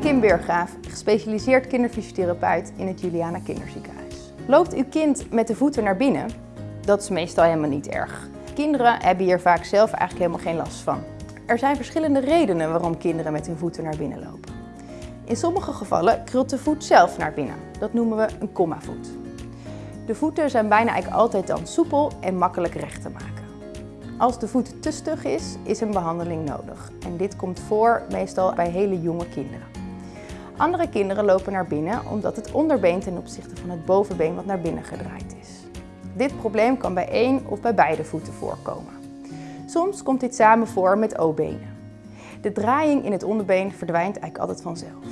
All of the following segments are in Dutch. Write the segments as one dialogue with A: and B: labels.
A: Burggraaf, gespecialiseerd kinderfysiotherapeut in het Juliana Kinderziekenhuis. Loopt uw kind met de voeten naar binnen? Dat is meestal helemaal niet erg. Kinderen hebben hier vaak zelf eigenlijk helemaal geen last van. Er zijn verschillende redenen waarom kinderen met hun voeten naar binnen lopen. In sommige gevallen krult de voet zelf naar binnen. Dat noemen we een voet. De voeten zijn bijna eigenlijk altijd dan soepel en makkelijk recht te maken. Als de voet te stug is, is een behandeling nodig. En dit komt voor meestal bij hele jonge kinderen. Andere kinderen lopen naar binnen omdat het onderbeen ten opzichte van het bovenbeen wat naar binnen gedraaid is. Dit probleem kan bij één of bij beide voeten voorkomen. Soms komt dit samen voor met O-benen. De draaiing in het onderbeen verdwijnt eigenlijk altijd vanzelf.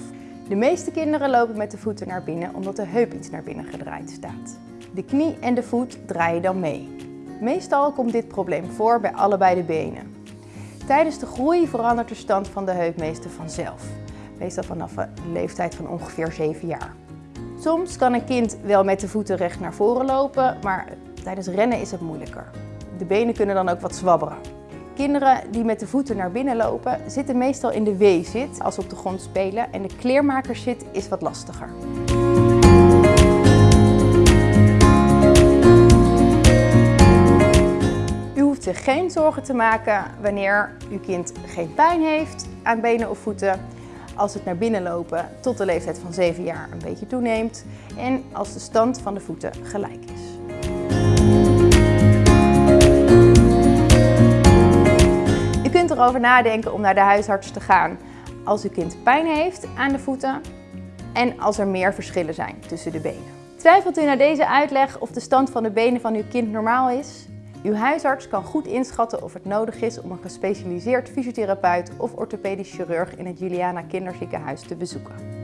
A: De meeste kinderen lopen met de voeten naar binnen omdat de heup iets naar binnen gedraaid staat. De knie en de voet draaien dan mee. Meestal komt dit probleem voor bij allebei de benen. Tijdens de groei verandert de stand van de heup meestal vanzelf. Meestal vanaf een leeftijd van ongeveer 7 jaar. Soms kan een kind wel met de voeten recht naar voren lopen, maar tijdens rennen is het moeilijker. De benen kunnen dan ook wat zwabberen. Kinderen die met de voeten naar binnen lopen zitten meestal in de W-zit als ze op de grond spelen en de kleermakerszit is wat lastiger. U hoeft zich geen zorgen te maken wanneer uw kind geen pijn heeft aan benen of voeten, als het naar binnen lopen tot de leeftijd van 7 jaar een beetje toeneemt en als de stand van de voeten gelijk is. U kunt erover nadenken om naar de huisarts te gaan als uw kind pijn heeft aan de voeten en als er meer verschillen zijn tussen de benen. Twijfelt u na deze uitleg of de stand van de benen van uw kind normaal is? Uw huisarts kan goed inschatten of het nodig is om een gespecialiseerd fysiotherapeut of orthopedisch chirurg in het Juliana Kinderziekenhuis te bezoeken.